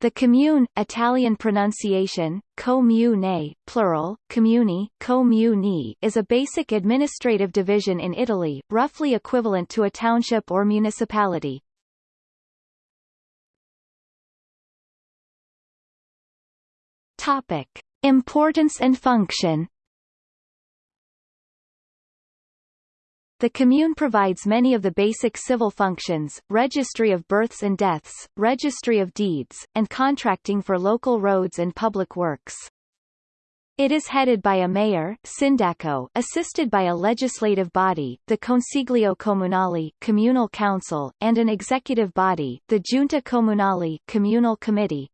The commune, Italian pronunciation, comune, plural, comuni, comuni, is a basic administrative division in Italy, roughly equivalent to a township or municipality. Topic. Importance and function The commune provides many of the basic civil functions, registry of births and deaths, registry of deeds, and contracting for local roads and public works. It is headed by a mayor Sindaco, assisted by a legislative body, the Consiglio Comunale communal council, and an executive body, the Giunta Comunale communal committee.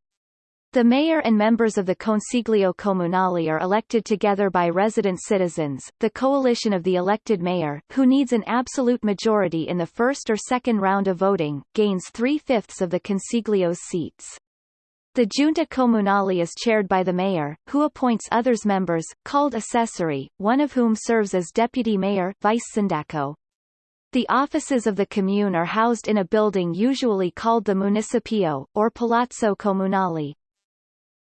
The mayor and members of the Consiglio Comunale are elected together by resident citizens. The coalition of the elected mayor, who needs an absolute majority in the first or second round of voting, gains three-fifths of the Consiglio's seats. The Giunta Comunale is chaired by the mayor, who appoints others members, called assessori, one of whom serves as deputy mayor vice sindaco. The offices of the commune are housed in a building usually called the Municipio, or Palazzo Comunale.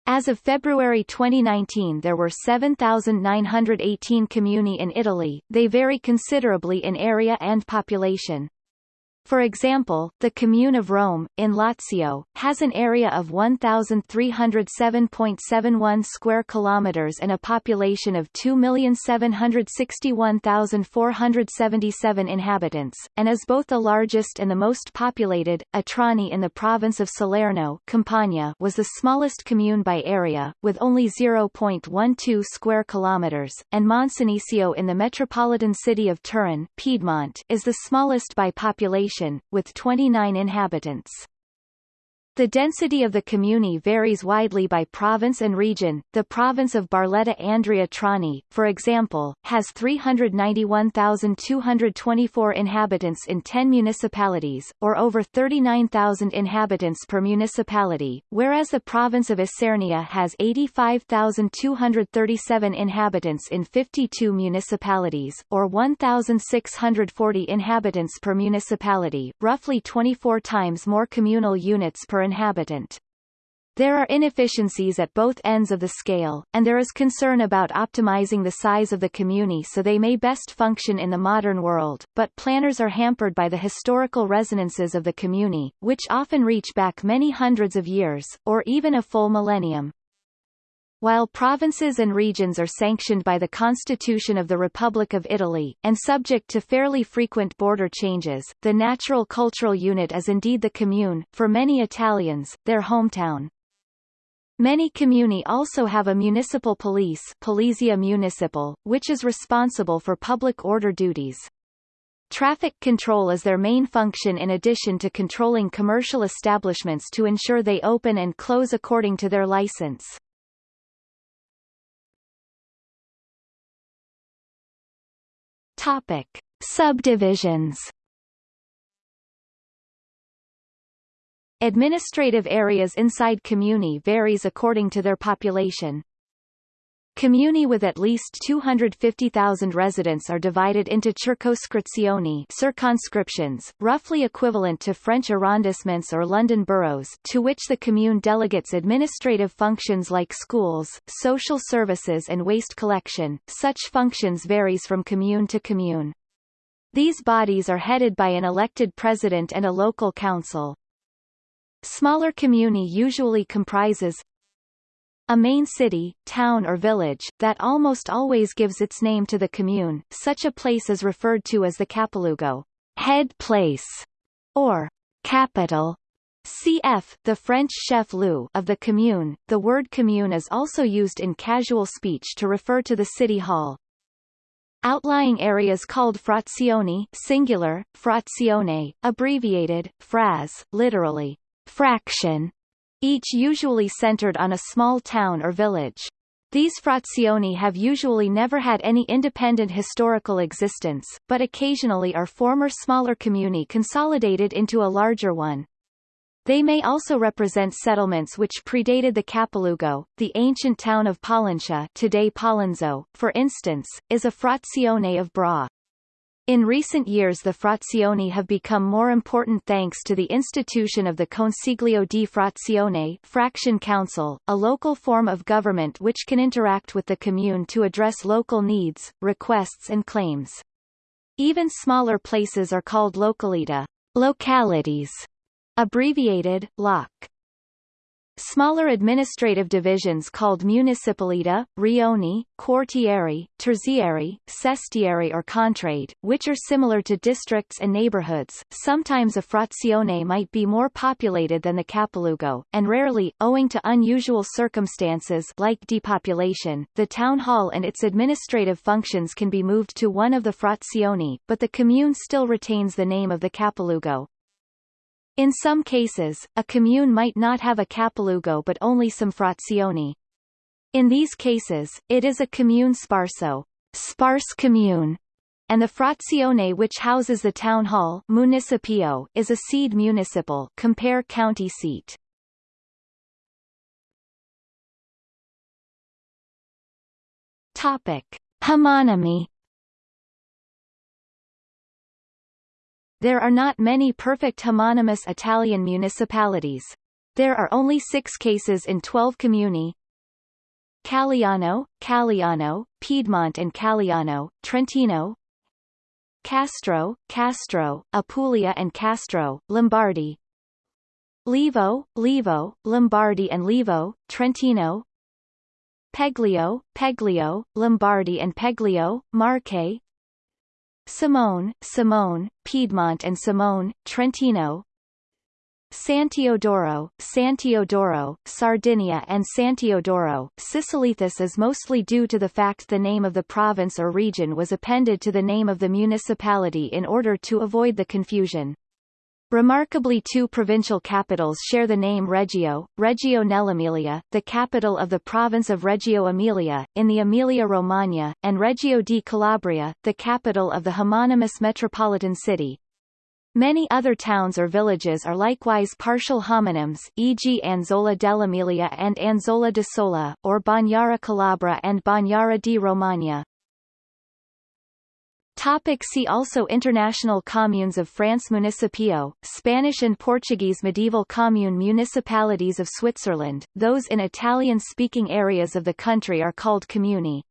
As of February 2019 there were 7,918 comuni in Italy, they vary considerably in area and population. For example, the commune of Rome, in Lazio, has an area of 1,307.71 square kilometers and a population of 2,761,477 inhabitants, and is both the largest and the most populated. Atrani in the province of Salerno Campania was the smallest commune by area, with only 0.12 square kilometers, and Moncenisio in the metropolitan city of Turin Piedmont is the smallest by population population, with 29 inhabitants. The density of the comuni varies widely by province and region. The province of Barletta Andria Trani, for example, has 391,224 inhabitants in 10 municipalities, or over 39,000 inhabitants per municipality, whereas the province of Isernia has 85,237 inhabitants in 52 municipalities, or 1,640 inhabitants per municipality, roughly 24 times more communal units per inhabitant. There are inefficiencies at both ends of the scale, and there is concern about optimizing the size of the commune so they may best function in the modern world, but planners are hampered by the historical resonances of the commune, which often reach back many hundreds of years, or even a full millennium. While provinces and regions are sanctioned by the Constitution of the Republic of Italy, and subject to fairly frequent border changes, the natural cultural unit is indeed the commune, for many Italians, their hometown. Many comuni also have a municipal police Polizia Municipal, which is responsible for public order duties. Traffic control is their main function in addition to controlling commercial establishments to ensure they open and close according to their license. Topic: Subdivisions. Administrative areas inside comuni varies according to their population. Comuni with at least 250,000 residents are divided into circoscrizioni circumscriptions, roughly equivalent to French arrondissements or London boroughs to which the commune delegates administrative functions like schools, social services and waste collection. Such functions varies from commune to commune. These bodies are headed by an elected president and a local council. Smaller comuni usually comprises a main city, town or village, that almost always gives its name to the commune, such a place is referred to as the capoluogo head place, or capital. Cf. the French chef-lieu of the commune. The word commune is also used in casual speech to refer to the city hall. Outlying areas called frazioni singular, frazione, abbreviated, fraz, literally, fraction, each usually centered on a small town or village. These frazioni have usually never had any independent historical existence, but occasionally are former smaller comuni consolidated into a larger one. They may also represent settlements which predated the Capoluogo. The ancient town of Pollentia today Pollenzo, for instance, is a frazione of Bra. In recent years the frazioni have become more important thanks to the institution of the Consiglio di Frazione fraction council, a local form of government which can interact with the commune to address local needs, requests and claims. Even smaller places are called localita localities, abbreviated, LOC. Smaller administrative divisions called municipalita, rioni, quartieri, terzieri, sestieri or contrade, which are similar to districts and neighborhoods. Sometimes a frazione might be more populated than the capoluogo, and rarely, owing to unusual circumstances like depopulation, the town hall and its administrative functions can be moved to one of the frazioni, but the commune still retains the name of the capoluogo. In some cases, a commune might not have a capoluogo but only some frazioni. In these cases, it is a commune sparso sparse commune, and the frazione which houses the town hall municipio is a seed municipal compare county seat. Topic: Homonymy There are not many perfect homonymous Italian municipalities. There are only six cases in 12 comuni. Calliano, Calliano, Piedmont and Calliano, Trentino Castro, Castro, Apulia and Castro, Lombardy Levo, Levo, Lombardy and Levo, Trentino Peglio, Peglio, Lombardy and Peglio, Marche Simone, Simone, Piedmont and Simone, Trentino San Teodoro, Santiodoro, Sardinia and San Teodoro, Sicilethus is mostly due to the fact the name of the province or region was appended to the name of the municipality in order to avoid the confusion. Remarkably two provincial capitals share the name Reggio, Reggio nell'Emilia, the capital of the province of Reggio Emilia, in the Emilia-Romagna, and Reggio di Calabria, the capital of the homonymous metropolitan city. Many other towns or villages are likewise partial homonyms e.g. Anzola dell'Emilia and Anzola dell'Ossola, or Bagnara Calabra and Bagnara di Romagna. Topic see also International Communes of France Municipio, Spanish and Portuguese Medieval commune Municipalities of Switzerland, those in Italian-speaking areas of the country are called comuni.